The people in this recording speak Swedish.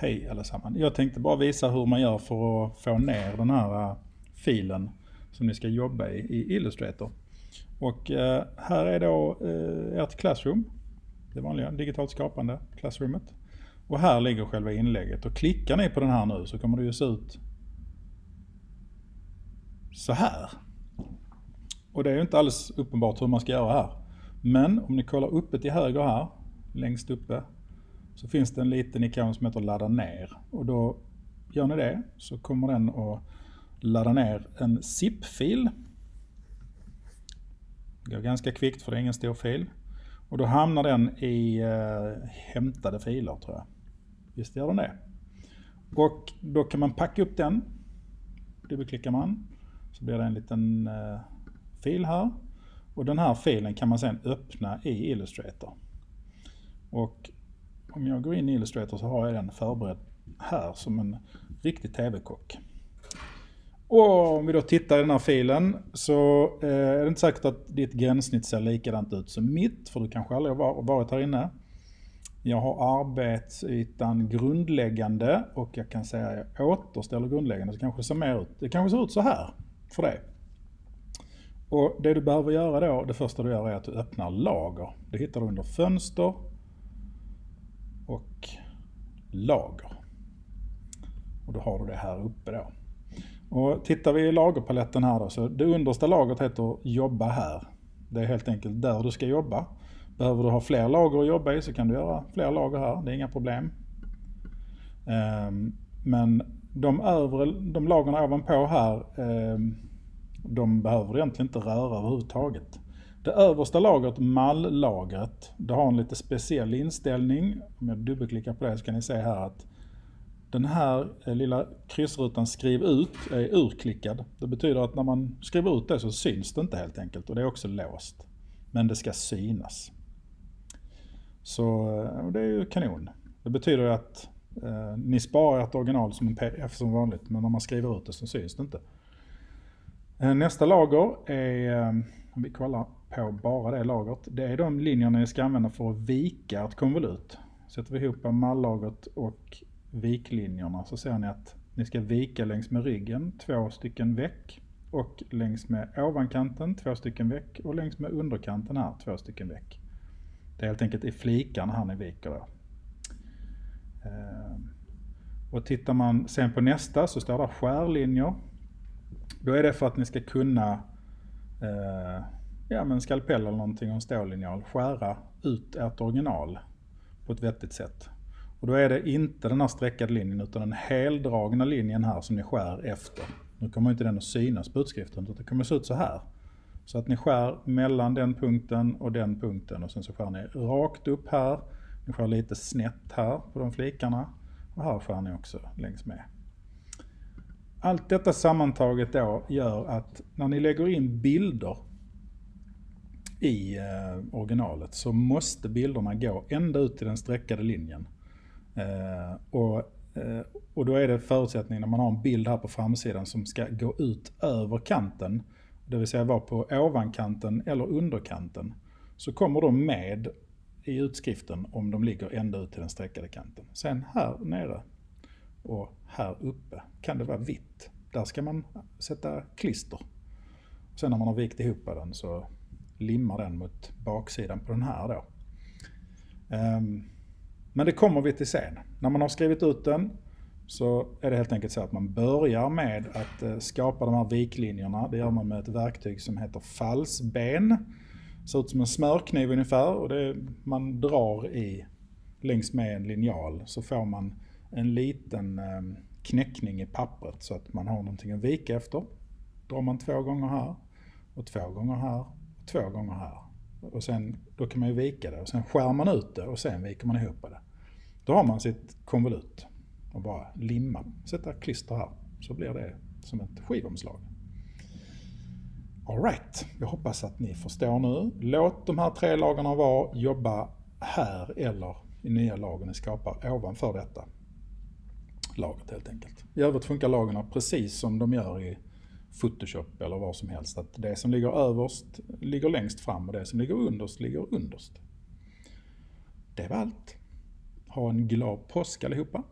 Hej allesammans. Jag tänkte bara visa hur man gör för att få ner den här eh, filen som ni ska jobba i i Illustrator. Och eh, här är då eh, ert Classroom. Det vanliga digitalt skapande Classroomet. Och här ligger själva inlägget. Och klickar ni på den här nu så kommer det ju se ut så här. Och det är ju inte alls uppenbart hur man ska göra här. Men om ni kollar uppe till höger här, längst uppe, så finns det en liten ikon som heter ladda ner. Och då gör ni det så kommer den att ladda ner en zip-fil. Det går ganska kvickt för det är ingen stor fil. Och då hamnar den i eh, hämtade filer tror jag. Visst gör den det. Och då kan man packa upp den. Dubbelklickar man. Så blir det en liten eh, fil här. Och den här filen kan man sedan öppna i Illustrator. Och om jag går in i Illustrator så har jag den förberedd här som en riktig TV-kock. Och om vi då tittar i den här filen så eh, är det inte säkert att ditt gränssnitt ser likadant ut som mitt, för du kanske aldrig har varit här inne. Jag har arbetsytan grundläggande och jag kan säga att jag återställer grundläggande så kanske det ser mer ut. Det kanske ser ut så här för dig. Och det du behöver göra då, det första du gör är att du öppnar lager. Det hittar du under fönster och lager. Och då har du det här uppe då. Och tittar vi i lagerpaletten här då, så det understa lagret heter jobba här. Det är helt enkelt där du ska jobba. Behöver du ha fler lager att jobba i så kan du göra fler lager här, det är inga problem. Ehm, men de, övre, de lagren ovanpå här, ehm, de behöver du egentligen inte röra överhuvudtaget. Det översta lagret, malllagret, det har en lite speciell inställning. Om jag dubbelklickar på det så kan ni se här att den här eh, lilla kryssrutan skriv ut är urklickad. Det betyder att när man skriver ut det så syns det inte helt enkelt och det är också låst. Men det ska synas. Så eh, det är ju kanon. Det betyder att eh, ni sparar ett original som en pdf som vanligt men när man skriver ut det så syns det inte. Eh, nästa lager är, om vi kollar på bara det lagret, det är de linjerna ni ska använda för att vika ett konvolut. Sätter vi ihop mallagret och viklinjerna så ser ni att ni ska vika längs med ryggen två stycken veck och längs med ovankanten två stycken veck och längs med underkanten här två stycken veck. Det är helt enkelt i flikarna här ni viker då. Eh, och tittar man sen på nästa så står det skärlinjer. Då är det för att ni ska kunna eh, ja, med en skalpell eller någonting och en stållinjal skära ut ert original på ett vettigt sätt. Och då är det inte den här streckade linjen utan den heldragna linjen här som ni skär efter. Nu kommer inte den att synas på utskriften utan det kommer att se ut så här. Så att ni skär mellan den punkten och den punkten och sen så skär ni rakt upp här. Ni skär lite snett här på de flikarna och här skär ni också längs med. Allt detta sammantaget då gör att när ni lägger in bilder i eh, originalet så måste bilderna gå ända ut till den streckade linjen. Eh, och, eh, och då är det förutsättningen när man har en bild här på framsidan som ska gå ut över kanten, det vill säga vara på ovankanten eller underkanten, så kommer de med i utskriften om de ligger ända ut till den streckade kanten. Sen här nere och här uppe kan det vara vitt. Där ska man sätta klister. Sen när man har vikt ihop den så limmar den mot baksidan på den här då. Ehm, men det kommer vi till sen. När man har skrivit ut den så är det helt enkelt så att man börjar med att eh, skapa de här viklinjerna. Det gör man med ett verktyg som heter falsben. Det ser ut som en smörkniv ungefär och det, man drar i längs med en linjal så får man en liten ehm, knäckning i pappret så att man har någonting att vika efter. Drar man två gånger här och två gånger här två gånger här. Och sen, då kan man ju vika det och sen skär man ut det och sen viker man ihop det. Då har man sitt konvolut och bara limma, sätta klister här så blir det som ett skivomslag. Alright, jag hoppas att ni förstår nu. Låt de här tre lagarna vara, jobba här eller i nya lager ni skapar ovanför detta lagret helt enkelt. I övrigt funkar lagren precis som de gör i Photoshop eller vad som helst. Att det som ligger överst ligger längst fram och det som ligger underst ligger underst. Det var allt. Ha en glad påsk allihopa.